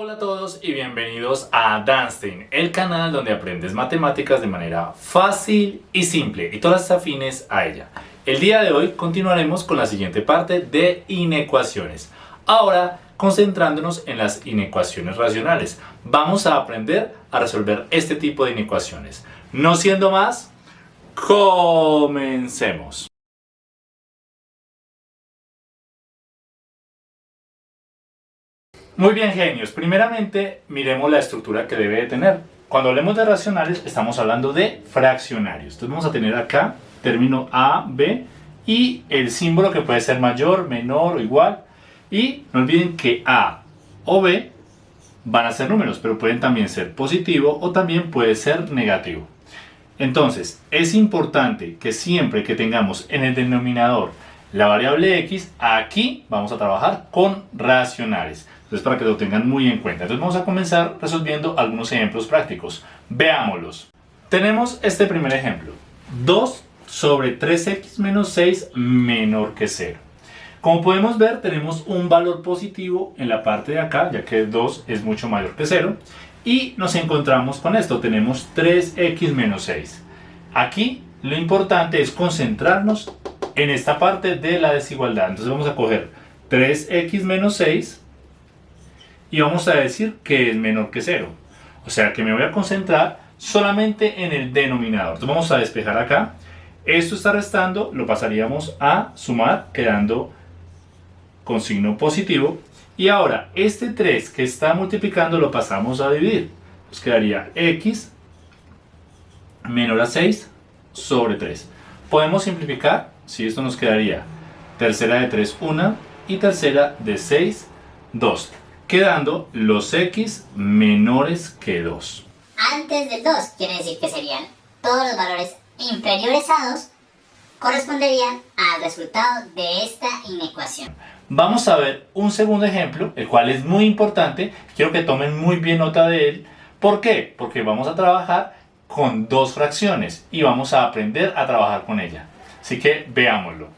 Hola a todos y bienvenidos a Danstein, el canal donde aprendes matemáticas de manera fácil y simple y todas afines a ella. El día de hoy continuaremos con la siguiente parte de inecuaciones. Ahora concentrándonos en las inecuaciones racionales. Vamos a aprender a resolver este tipo de inecuaciones. No siendo más, comencemos. Muy bien, genios. Primeramente, miremos la estructura que debe de tener. Cuando hablemos de racionales, estamos hablando de fraccionarios. Entonces vamos a tener acá término A, B y el símbolo que puede ser mayor, menor o igual. Y no olviden que A o B van a ser números, pero pueden también ser positivo o también puede ser negativo. Entonces, es importante que siempre que tengamos en el denominador la variable x, aquí vamos a trabajar con racionales. Entonces para que lo tengan muy en cuenta. Entonces vamos a comenzar resolviendo algunos ejemplos prácticos. Veámoslos. Tenemos este primer ejemplo. 2 sobre 3x menos 6 menor que 0. Como podemos ver tenemos un valor positivo en la parte de acá, ya que 2 es mucho mayor que 0. Y nos encontramos con esto, tenemos 3x menos 6. Aquí lo importante es concentrarnos en esta parte de la desigualdad. Entonces vamos a coger 3x menos 6 y vamos a decir que es menor que 0. O sea que me voy a concentrar solamente en el denominador. Entonces vamos a despejar acá. Esto está restando, lo pasaríamos a sumar, quedando con signo positivo. Y ahora, este 3 que está multiplicando lo pasamos a dividir. Nos quedaría x menor a 6 sobre 3. Podemos simplificar, si esto nos quedaría tercera de 3, 1 y tercera de 6, 2 quedando los x menores que 2. Antes del 2 quiere decir que serían todos los valores inferiores a 2 corresponderían al resultado de esta inecuación. Vamos a ver un segundo ejemplo, el cual es muy importante, quiero que tomen muy bien nota de él. ¿Por qué? Porque vamos a trabajar con dos fracciones y vamos a aprender a trabajar con ella. Así que veámoslo.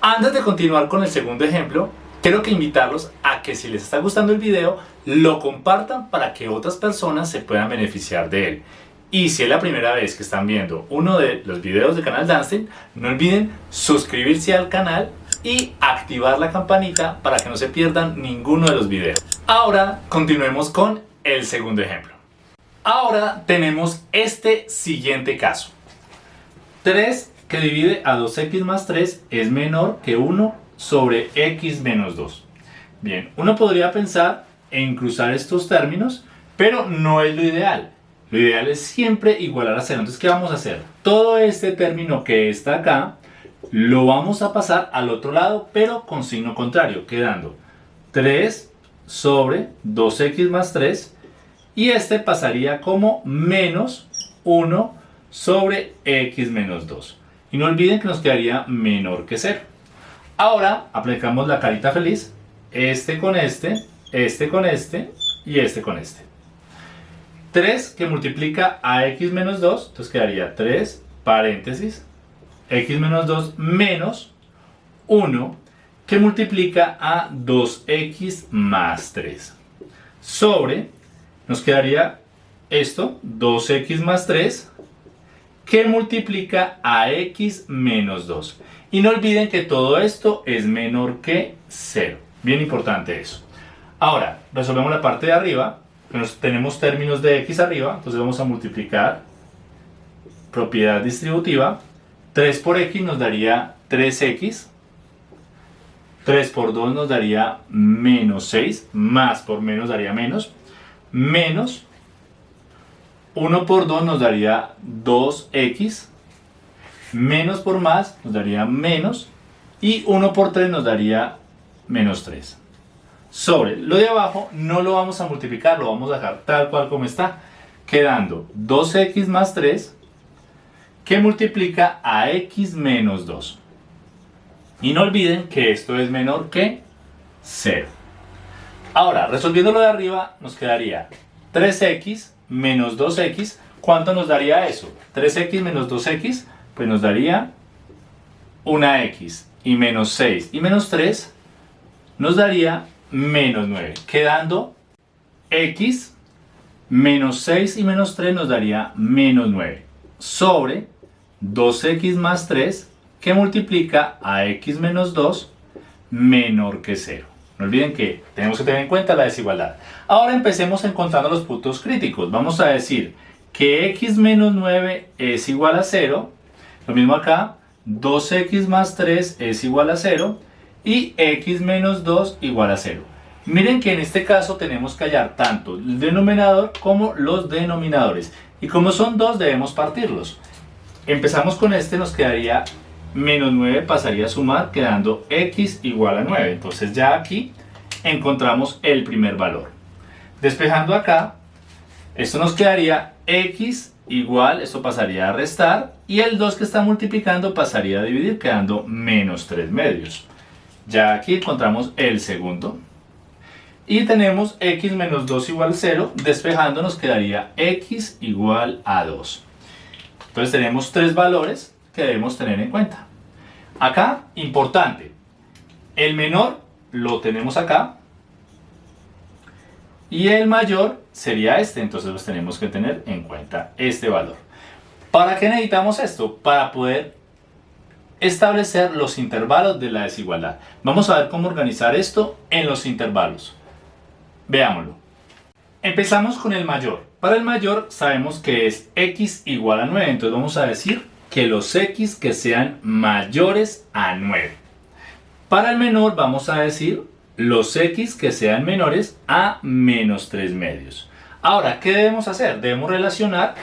Antes de continuar con el segundo ejemplo, Quiero que invitarlos a que si les está gustando el video, lo compartan para que otras personas se puedan beneficiar de él. Y si es la primera vez que están viendo uno de los videos del canal Dancing, no olviden suscribirse al canal y activar la campanita para que no se pierdan ninguno de los videos. Ahora continuemos con el segundo ejemplo. Ahora tenemos este siguiente caso. 3 que divide a 2x más 3 es menor que 1 sobre x menos 2. Bien, uno podría pensar en cruzar estos términos, pero no es lo ideal. Lo ideal es siempre igualar a 0. Entonces, ¿qué vamos a hacer? Todo este término que está acá, lo vamos a pasar al otro lado, pero con signo contrario, quedando 3 sobre 2x más 3, y este pasaría como menos 1 sobre x menos 2. Y no olviden que nos quedaría menor que 0. Ahora aplicamos la carita feliz, este con este, este con este y este con este. 3 que multiplica a x menos 2, entonces quedaría 3 paréntesis, x menos 2 menos 1 que multiplica a 2x más 3. Sobre, nos quedaría esto, 2x más 3, que multiplica a x menos 2. Y no olviden que todo esto es menor que 0. Bien importante eso. Ahora, resolvemos la parte de arriba. tenemos términos de x arriba, entonces vamos a multiplicar propiedad distributiva. 3 por x nos daría 3x. 3 por 2 nos daría menos 6. Más por menos daría menos. Menos 1 por 2 nos daría 2x, menos por más nos daría menos, y 1 por 3 nos daría menos 3. Sobre lo de abajo no lo vamos a multiplicar, lo vamos a dejar tal cual como está, quedando 2x más 3, que multiplica a x menos 2. Y no olviden que esto es menor que 0. Ahora, resolviendo lo de arriba, nos quedaría 3x menos 2x, ¿cuánto nos daría eso? 3x menos 2x, pues nos daría una x y menos 6 y menos 3 nos daría menos 9, quedando x menos 6 y menos 3 nos daría menos 9 sobre 2x más 3 que multiplica a x menos 2 menor que 0. No olviden que tenemos que tener en cuenta la desigualdad. Ahora empecemos encontrando los puntos críticos. Vamos a decir que x menos 9 es igual a 0. Lo mismo acá, 2x más 3 es igual a 0 y x menos 2 igual a 0. Miren que en este caso tenemos que hallar tanto el denominador como los denominadores. Y como son dos debemos partirlos. Empezamos con este, nos quedaría menos 9 pasaría a sumar quedando x igual a 9. Entonces ya aquí encontramos el primer valor. Despejando acá, esto nos quedaría x igual, esto pasaría a restar y el 2 que está multiplicando pasaría a dividir quedando menos 3 medios. Ya aquí encontramos el segundo. Y tenemos x menos 2 igual a 0, despejando nos quedaría x igual a 2. Entonces tenemos tres valores que debemos tener en cuenta. Acá, importante, el menor lo tenemos acá y el mayor sería este, entonces los tenemos que tener en cuenta este valor. ¿Para qué necesitamos esto? Para poder establecer los intervalos de la desigualdad. Vamos a ver cómo organizar esto en los intervalos. Veámoslo. Empezamos con el mayor. Para el mayor sabemos que es x igual a 9, entonces vamos a decir que los x que sean mayores a 9. Para el menor vamos a decir los x que sean menores a menos 3 medios. Ahora, ¿qué debemos hacer? Debemos relacionar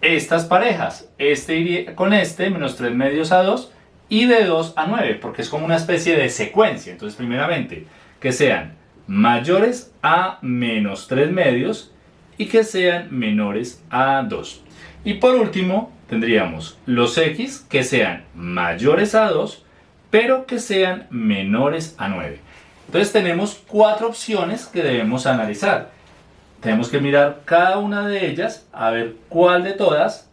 estas parejas. Este con este, menos 3 medios a 2, y de 2 a 9, porque es como una especie de secuencia. Entonces, primeramente, que sean mayores a menos 3 medios y que sean menores a 2. Y por último, tendríamos los x que sean mayores a 2, pero que sean menores a 9. Entonces tenemos cuatro opciones que debemos analizar. Tenemos que mirar cada una de ellas a ver cuál de todas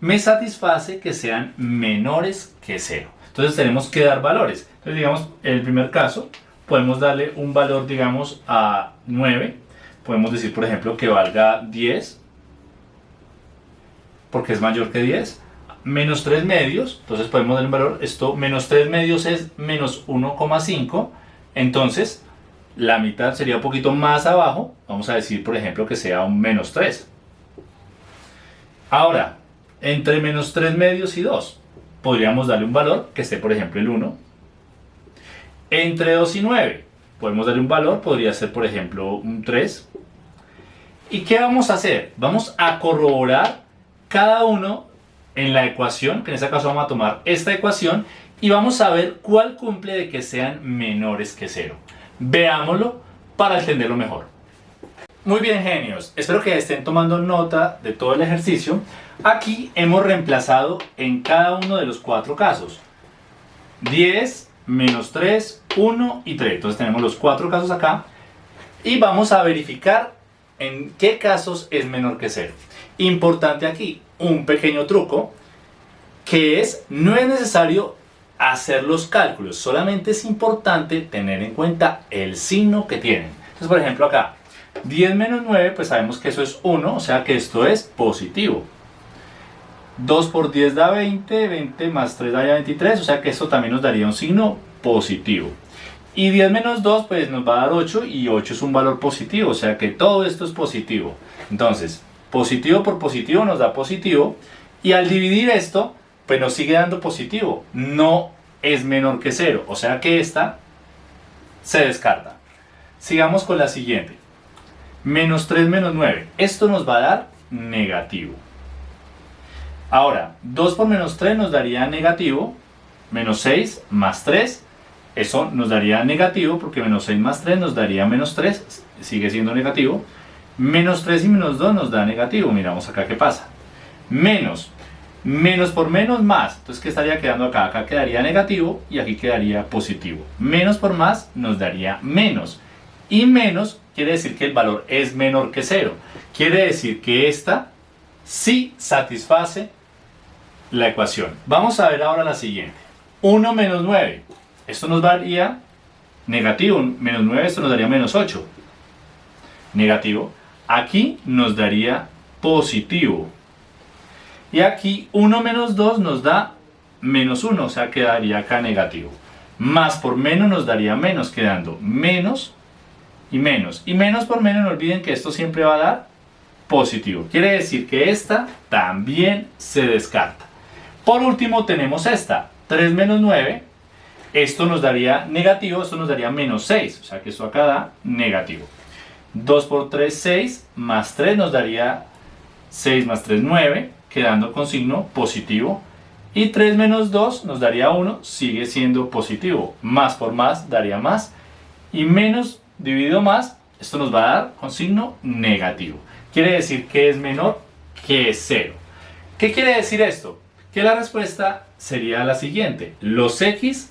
me satisface que sean menores que 0. Entonces tenemos que dar valores. Entonces digamos, en el primer caso, podemos darle un valor, digamos, a 9. Podemos decir, por ejemplo, que valga 10 porque es mayor que 10, menos 3 medios, entonces podemos dar un valor, esto menos 3 medios es menos 1,5, entonces la mitad sería un poquito más abajo, vamos a decir por ejemplo que sea un menos 3. Ahora, entre menos 3 medios y 2, podríamos darle un valor que esté por ejemplo el 1. Entre 2 y 9, podemos darle un valor, podría ser por ejemplo un 3. ¿Y qué vamos a hacer? Vamos a corroborar cada uno en la ecuación, que en este caso vamos a tomar esta ecuación y vamos a ver cuál cumple de que sean menores que cero. Veámoslo para entenderlo mejor. Muy bien genios, espero que estén tomando nota de todo el ejercicio. Aquí hemos reemplazado en cada uno de los cuatro casos. 10, menos 3, 1 y 3. Entonces tenemos los cuatro casos acá. Y vamos a verificar en qué casos es menor que cero. Importante aquí, un pequeño truco, que es, no es necesario hacer los cálculos, solamente es importante tener en cuenta el signo que tienen. Entonces, por ejemplo, acá, 10 menos 9, pues sabemos que eso es 1, o sea que esto es positivo. 2 por 10 da 20, 20 más 3 da 23, o sea que esto también nos daría un signo positivo. Y 10 menos 2 pues nos va a dar 8 y 8 es un valor positivo, o sea que todo esto es positivo. Entonces, Positivo por positivo nos da positivo. Y al dividir esto, pues nos sigue dando positivo. No es menor que cero. O sea que esta se descarta. Sigamos con la siguiente. Menos 3 menos 9. Esto nos va a dar negativo. Ahora, 2 por menos 3 nos daría negativo. Menos 6 más 3. Eso nos daría negativo porque menos 6 más 3 nos daría menos 3. Sigue siendo negativo. Menos 3 y menos 2 nos da negativo. Miramos acá qué pasa. Menos. Menos por menos más. Entonces, ¿qué estaría quedando acá? Acá quedaría negativo y aquí quedaría positivo. Menos por más nos daría menos. Y menos quiere decir que el valor es menor que 0. Quiere decir que esta sí satisface la ecuación. Vamos a ver ahora la siguiente. 1 menos 9. Esto nos daría negativo. Menos 9, esto nos daría menos 8. negativo. Aquí nos daría positivo. Y aquí 1 menos 2 nos da menos 1, o sea, quedaría acá negativo. Más por menos nos daría menos, quedando menos y menos. Y menos por menos, no olviden que esto siempre va a dar positivo. Quiere decir que esta también se descarta. Por último tenemos esta, 3 menos 9. Esto nos daría negativo, esto nos daría menos 6. O sea que esto acá da negativo. 2 por 3, 6, más 3 nos daría 6 más 3, 9, quedando con signo positivo. Y 3 menos 2 nos daría 1, sigue siendo positivo. Más por más daría más. Y menos dividido más, esto nos va a dar con signo negativo. Quiere decir que es menor que 0. ¿Qué quiere decir esto? Que la respuesta sería la siguiente. Los x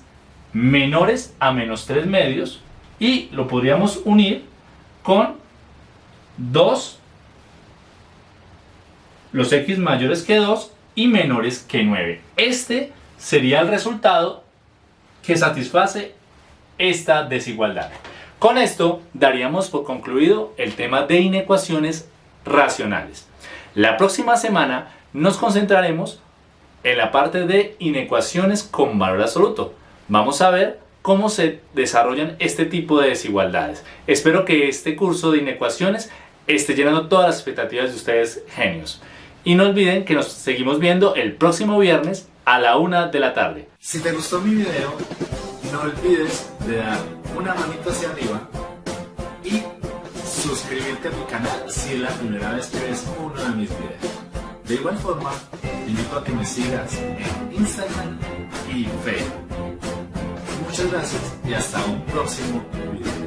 menores a menos 3 medios y lo podríamos unir con 2, los x mayores que 2 y menores que 9. Este sería el resultado que satisface esta desigualdad. Con esto daríamos por concluido el tema de inecuaciones racionales. La próxima semana nos concentraremos en la parte de inecuaciones con valor absoluto. Vamos a ver cómo se desarrollan este tipo de desigualdades. Espero que este curso de inecuaciones esté llenando todas las expectativas de ustedes genios. Y no olviden que nos seguimos viendo el próximo viernes a la una de la tarde. Si te gustó mi video, no olvides de dar una manito hacia arriba y suscribirte a mi canal si es la primera vez que ves uno de mis videos. De igual forma, te invito a que me sigas en Instagram y Facebook. Muchas gracias y hasta un próximo video.